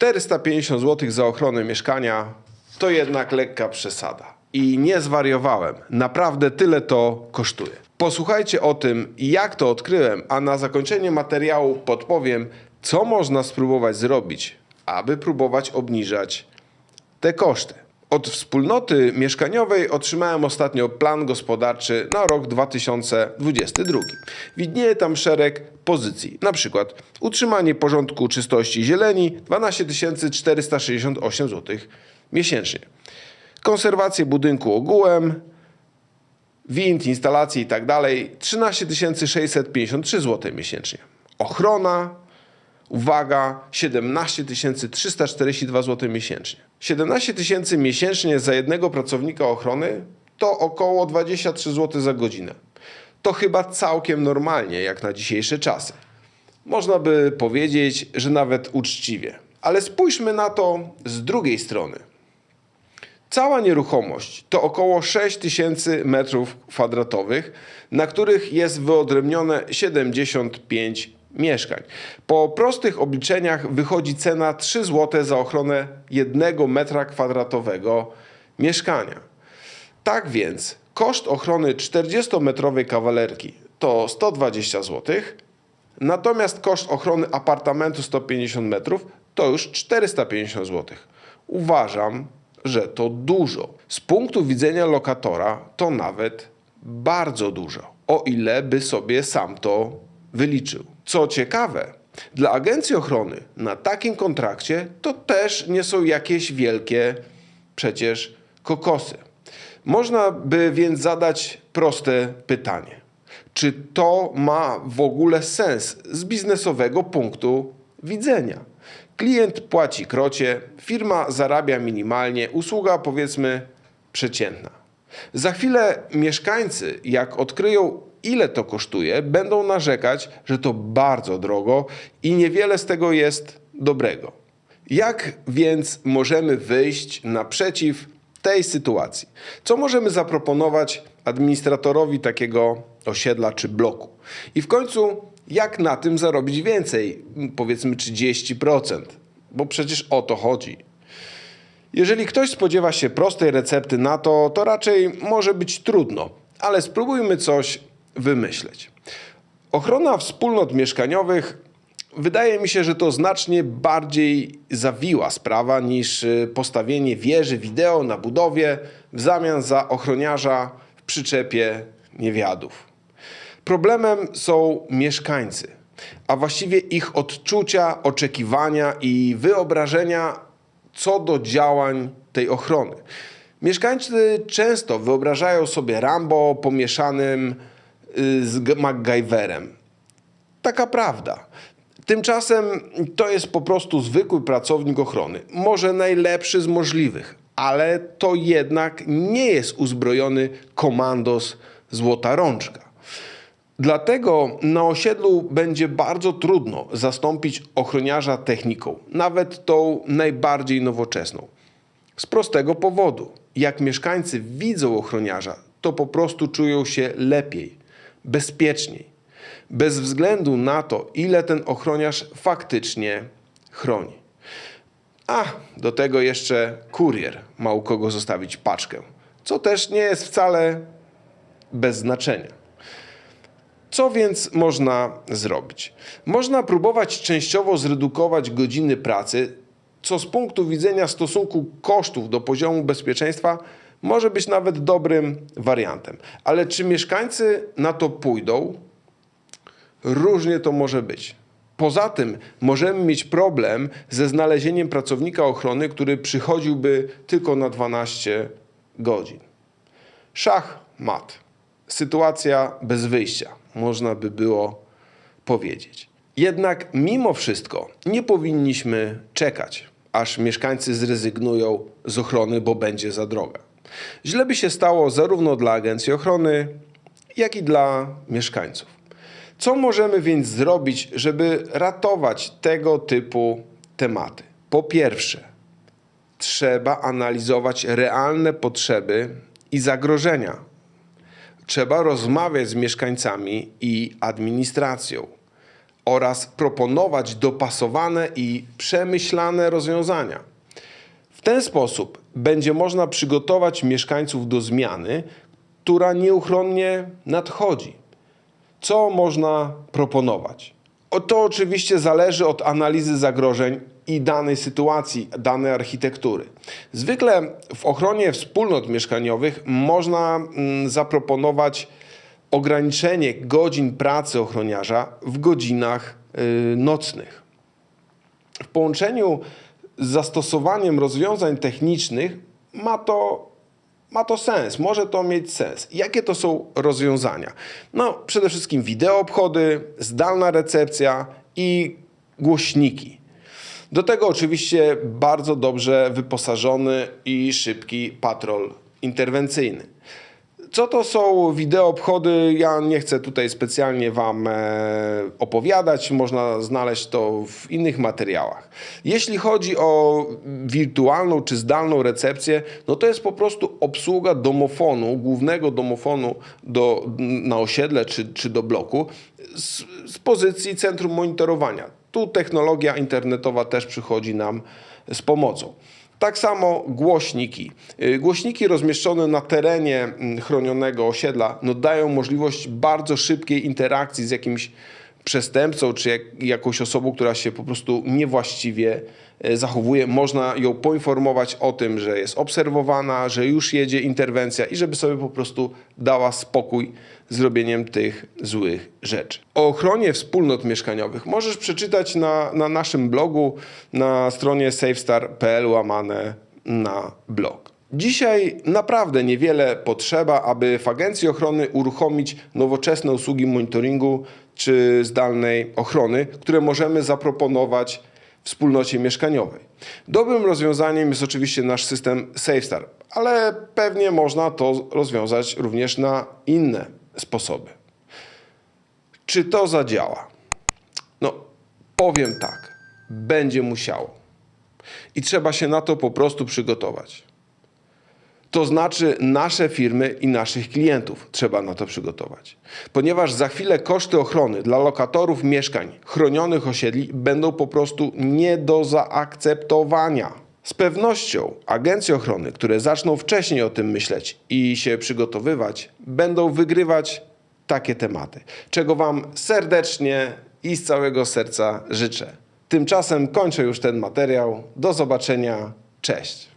450 zł za ochronę mieszkania to jednak lekka przesada. I nie zwariowałem. Naprawdę tyle to kosztuje. Posłuchajcie o tym, jak to odkryłem, a na zakończenie materiału podpowiem, co można spróbować zrobić, aby próbować obniżać te koszty. Od wspólnoty mieszkaniowej otrzymałem ostatnio plan gospodarczy na rok 2022. Widnieje tam szereg pozycji, na przykład utrzymanie porządku czystości zieleni 12 468 zł miesięcznie. Konserwację budynku ogółem, wind, instalacje i tak dalej 13 653 zł miesięcznie. Ochrona uwaga, 17 342 zł miesięcznie. 17 tysięcy miesięcznie za jednego pracownika ochrony to około 23 zł za godzinę. To chyba całkiem normalnie, jak na dzisiejsze czasy. Można by powiedzieć, że nawet uczciwie. Ale spójrzmy na to z drugiej strony. Cała nieruchomość to około 6000 m2, na których jest wyodrębnione 75 mieszkań. Po prostych obliczeniach wychodzi cena 3 zł za ochronę 1 metra kwadratowego mieszkania. Tak więc koszt ochrony 40-metrowej kawalerki to 120 zł, natomiast koszt ochrony apartamentu 150 metrów to już 450 zł. Uważam, że to dużo. Z punktu widzenia lokatora to nawet bardzo dużo, o ile by sobie sam to wyliczył. Co ciekawe, dla agencji ochrony na takim kontrakcie to też nie są jakieś wielkie przecież kokosy. Można by więc zadać proste pytanie: czy to ma w ogóle sens z biznesowego punktu widzenia? Klient płaci krocie, firma zarabia minimalnie, usługa powiedzmy przeciętna. Za chwilę mieszkańcy, jak odkryją ile to kosztuje, będą narzekać, że to bardzo drogo i niewiele z tego jest dobrego. Jak więc możemy wyjść naprzeciw tej sytuacji? Co możemy zaproponować administratorowi takiego osiedla czy bloku? I w końcu, jak na tym zarobić więcej? Powiedzmy 30%, bo przecież o to chodzi. Jeżeli ktoś spodziewa się prostej recepty na to, to raczej może być trudno, ale spróbujmy coś wymyśleć. Ochrona wspólnot mieszkaniowych wydaje mi się, że to znacznie bardziej zawiła sprawa niż y, postawienie wieży wideo na budowie w zamian za ochroniarza w przyczepie niewiadów. Problemem są mieszkańcy, a właściwie ich odczucia, oczekiwania i wyobrażenia co do działań tej ochrony. Mieszkańcy często wyobrażają sobie Rambo pomieszanym z MacGyverem. Taka prawda. Tymczasem to jest po prostu zwykły pracownik ochrony. Może najlepszy z możliwych, ale to jednak nie jest uzbrojony komandos Złota Rączka. Dlatego na osiedlu będzie bardzo trudno zastąpić ochroniarza techniką, nawet tą najbardziej nowoczesną. Z prostego powodu. Jak mieszkańcy widzą ochroniarza, to po prostu czują się lepiej, bezpieczniej, bez względu na to, ile ten ochroniarz faktycznie chroni. A do tego jeszcze kurier ma u kogo zostawić paczkę, co też nie jest wcale bez znaczenia. Co więc można zrobić? Można próbować częściowo zredukować godziny pracy, co z punktu widzenia stosunku kosztów do poziomu bezpieczeństwa może być nawet dobrym wariantem. Ale czy mieszkańcy na to pójdą? Różnie to może być. Poza tym możemy mieć problem ze znalezieniem pracownika ochrony, który przychodziłby tylko na 12 godzin. Szach, mat. Sytuacja bez wyjścia można by było powiedzieć. Jednak mimo wszystko nie powinniśmy czekać, aż mieszkańcy zrezygnują z ochrony, bo będzie za droga. Źle by się stało zarówno dla agencji ochrony, jak i dla mieszkańców. Co możemy więc zrobić, żeby ratować tego typu tematy? Po pierwsze, trzeba analizować realne potrzeby i zagrożenia trzeba rozmawiać z mieszkańcami i administracją, oraz proponować dopasowane i przemyślane rozwiązania. W ten sposób będzie można przygotować mieszkańców do zmiany, która nieuchronnie nadchodzi. Co można proponować? O To oczywiście zależy od analizy zagrożeń i danej sytuacji, danej architektury. Zwykle w ochronie wspólnot mieszkaniowych można mm, zaproponować ograniczenie godzin pracy ochroniarza w godzinach y, nocnych. W połączeniu z zastosowaniem rozwiązań technicznych ma to, ma to sens, może to mieć sens. Jakie to są rozwiązania? No, przede wszystkim wideo obchody, zdalna recepcja i głośniki. Do tego oczywiście bardzo dobrze wyposażony i szybki patrol interwencyjny. Co to są wideo obchody? Ja nie chcę tutaj specjalnie Wam e, opowiadać, można znaleźć to w innych materiałach. Jeśli chodzi o wirtualną czy zdalną recepcję, no to jest po prostu obsługa domofonu, głównego domofonu do, na osiedle czy, czy do bloku z, z pozycji centrum monitorowania. Tu technologia internetowa też przychodzi nam z pomocą. Tak samo głośniki. Y, Głośniki rozmieszczone na terenie mm, chronionego osiedla no, dają możliwość bardzo szybkiej interakcji z jakimś przestępcą czy jak, jakąś osobą, która się po prostu niewłaściwie e, zachowuje. Można ją poinformować o tym, że jest obserwowana, że już jedzie interwencja i żeby sobie po prostu dała spokój z robieniem tych złych rzeczy. O ochronie wspólnot mieszkaniowych możesz przeczytać na, na naszym blogu na stronie safestar.pl łamane na blog. Dzisiaj naprawdę niewiele potrzeba, aby w agencji ochrony uruchomić nowoczesne usługi monitoringu czy zdalnej ochrony, które możemy zaproponować wspólnocie mieszkaniowej. Dobrym rozwiązaniem jest oczywiście nasz system SafeStar, ale pewnie można to rozwiązać również na inne sposoby. Czy to zadziała? No, powiem tak, będzie musiało. I trzeba się na to po prostu przygotować. To znaczy nasze firmy i naszych klientów trzeba na to przygotować. Ponieważ za chwilę koszty ochrony dla lokatorów mieszkań chronionych osiedli będą po prostu nie do zaakceptowania. Z pewnością agencje ochrony, które zaczną wcześniej o tym myśleć i się przygotowywać, będą wygrywać takie tematy, czego Wam serdecznie i z całego serca życzę. Tymczasem kończę już ten materiał. Do zobaczenia. Cześć.